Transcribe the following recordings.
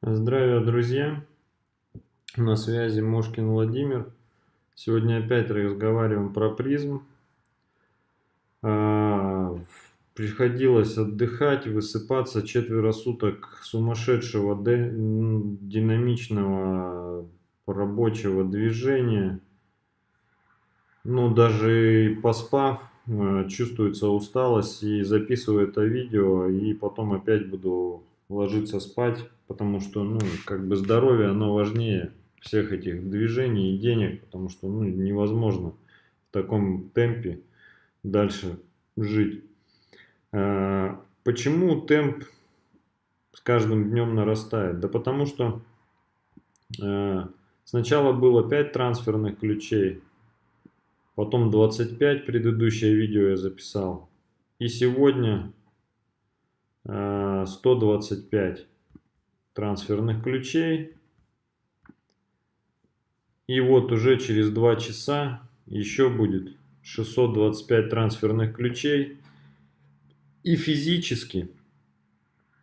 Здравия, друзья! На связи Мошкин Владимир. Сегодня опять разговариваем про призм. А, приходилось отдыхать, высыпаться четверо суток сумасшедшего динамичного рабочего движения. Ну, даже поспав, а, чувствуется усталость и записываю это видео, и потом опять буду ложиться спать потому что, ну, как бы здоровье, оно важнее всех этих движений и денег, потому что, ну, невозможно в таком темпе дальше жить. А, почему темп с каждым днем нарастает? Да потому что а, сначала было 5 трансферных ключей, потом 25, предыдущее видео я записал, и сегодня 125 трансферных ключей. И вот уже через 2 часа еще будет 625 трансферных ключей. И физически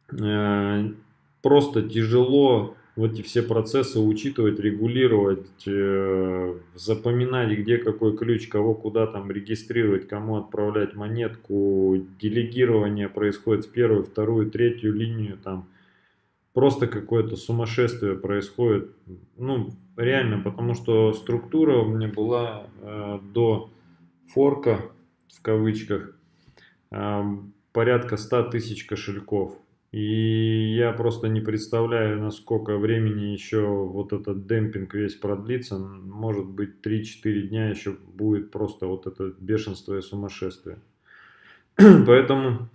э, просто тяжело эти все процессы учитывать, регулировать, э, запоминать, где какой ключ, кого куда там регистрировать, кому отправлять монетку. Делегирование происходит в первую, вторую, третью линию там просто какое-то сумасшествие происходит. Ну, реально, потому что структура у меня была э, до форка, в кавычках, э, порядка 100 тысяч кошельков. И я просто не представляю, насколько времени еще вот этот демпинг весь продлится. Может быть 3-4 дня еще будет просто вот это бешенство и сумасшествие. Поэтому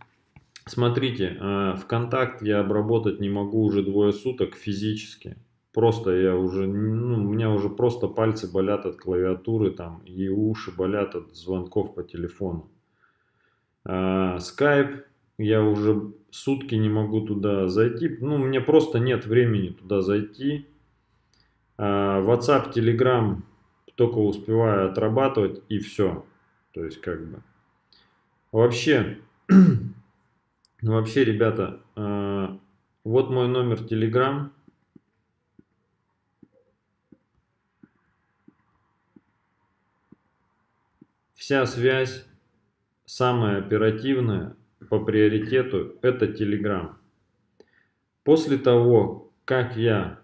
Смотрите, э, ВКонтакт я обработать не могу уже двое суток физически. Просто я уже, ну, у меня уже просто пальцы болят от клавиатуры там и уши болят от звонков по телефону. Скайп я уже сутки не могу туда зайти. Ну, мне просто нет времени туда зайти. WhatsApp, Telegram только успеваю отрабатывать и все. То есть как бы. Вообще Ну, вообще, ребята, э, вот мой номер Telegram. Вся связь, самая оперативная по приоритету, это Telegram. После того, как я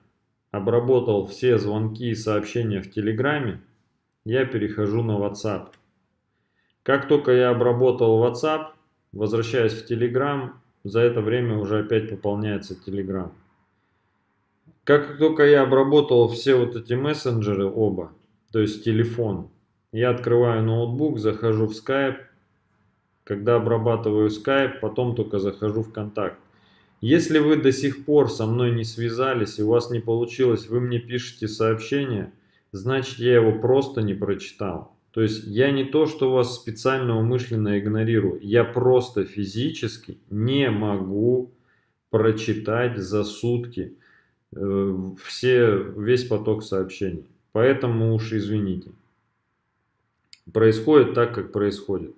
обработал все звонки и сообщения в Телеграме, я перехожу на WhatsApp. Как только я обработал WhatsApp, Возвращаясь в Telegram, за это время уже опять пополняется Telegram. Как только я обработал все вот эти мессенджеры оба, то есть телефон, я открываю ноутбук, захожу в Skype. Когда обрабатываю Skype, потом только захожу в контакт. Если вы до сих пор со мной не связались и у вас не получилось, вы мне пишете сообщение, значит я его просто не прочитал. То есть я не то, что вас специально умышленно игнорирую, я просто физически не могу прочитать за сутки э, все, весь поток сообщений. Поэтому уж извините. Происходит так, как происходит.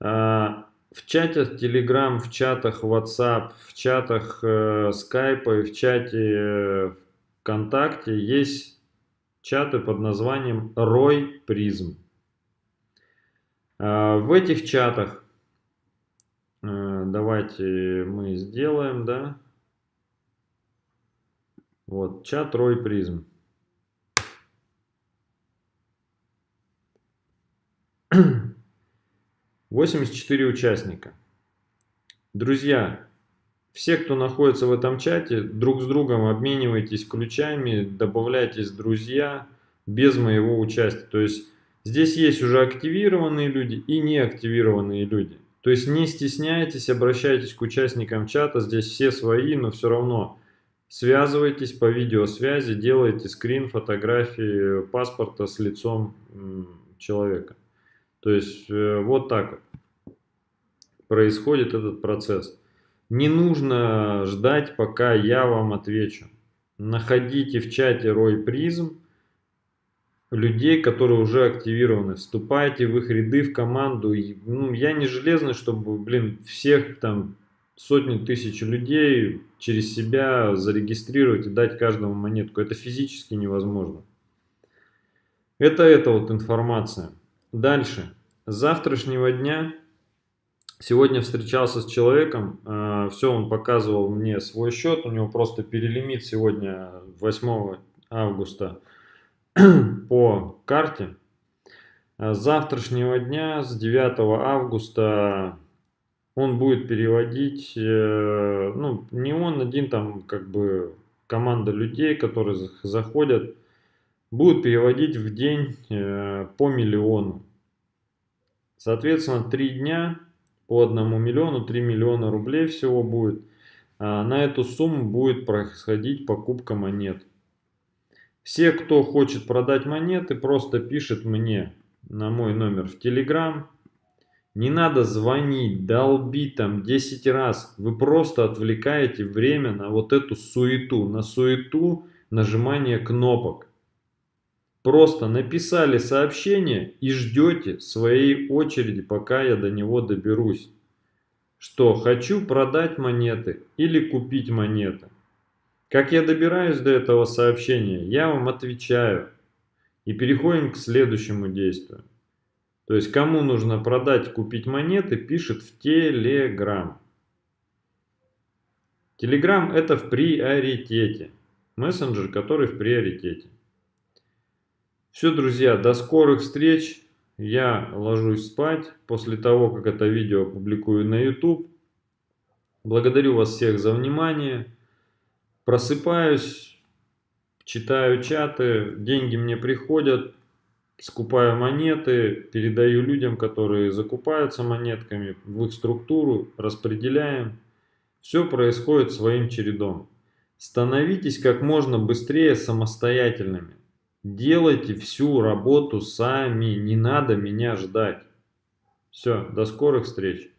В чатах Telegram, в чатах WhatsApp, в чатах э, Skype и в чате э, ВКонтакте есть чаты под названием Рой Призм. А, в этих чатах э, давайте мы сделаем, да, вот чат Рой Призм. Восемьдесят четыре участника. Друзья, все, кто находится в этом чате, друг с другом обменивайтесь ключами, добавляйтесь друзья без моего участия. То есть здесь есть уже активированные люди и неактивированные люди. То есть не стесняйтесь, обращайтесь к участникам чата, здесь все свои, но все равно связывайтесь по видеосвязи, делайте скрин фотографии паспорта с лицом человека. То есть э, вот так происходит этот процесс. Не нужно ждать, пока я вам отвечу. Находите в чате Рой Призм людей, которые уже активированы. Вступайте в их ряды, в команду. Ну, я не железный, чтобы, блин, всех там сотни тысяч людей через себя зарегистрировать и дать каждому монетку. Это физически невозможно. Это эта вот информация. Дальше. С завтрашнего дня, сегодня встречался с человеком, э, все, он показывал мне свой счет, у него просто перелимит сегодня 8 августа по карте. С завтрашнего дня, с 9 августа, он будет переводить, э, ну, не он один, там, как бы, команда людей, которые заходят, будут переводить в день э, по миллиону. Соответственно, три дня по одному миллиону, 3 миллиона рублей всего будет. А на эту сумму будет происходить покупка монет. Все, кто хочет продать монеты, просто пишет мне на мой номер в Telegram. Не надо звонить, долбить там 10 раз. Вы просто отвлекаете время на вот эту суету, на суету нажимания кнопок. Просто написали сообщение и ждете своей очереди, пока я до него доберусь. Что, хочу продать монеты или купить монеты. Как я добираюсь до этого сообщения, я вам отвечаю. И переходим к следующему действию. То есть, кому нужно продать, купить монеты, пишет в Telegram. Telegram это в приоритете. Мессенджер, который в приоритете. Все, друзья, до скорых встреч. Я ложусь спать после того, как это видео опубликую на YouTube. Благодарю вас всех за внимание. Просыпаюсь, читаю чаты, деньги мне приходят, скупаю монеты, передаю людям, которые закупаются монетками, в их структуру, распределяем. Все происходит своим чередом. Становитесь как можно быстрее самостоятельными. Делайте всю работу сами, не надо меня ждать. Все, до скорых встреч.